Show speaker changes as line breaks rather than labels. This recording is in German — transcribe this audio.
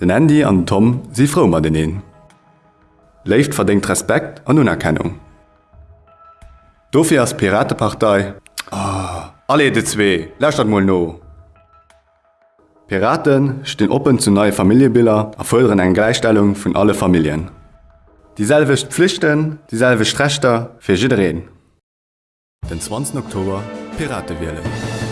Den Andy an Tom si froh mat den een. Leift verdingt Respekt an Unerkennung. Dofir as Piratepartei oh, ah, Alle de zwee, Lächt dat moll no. Piraten stehen open zu neue Familiebilder erfolgen eine Gleichstellung von alle Familien. Dieselwicht Pflichten, dieselbe Rechte für jeden. Den 20. Oktober Pirate wählen.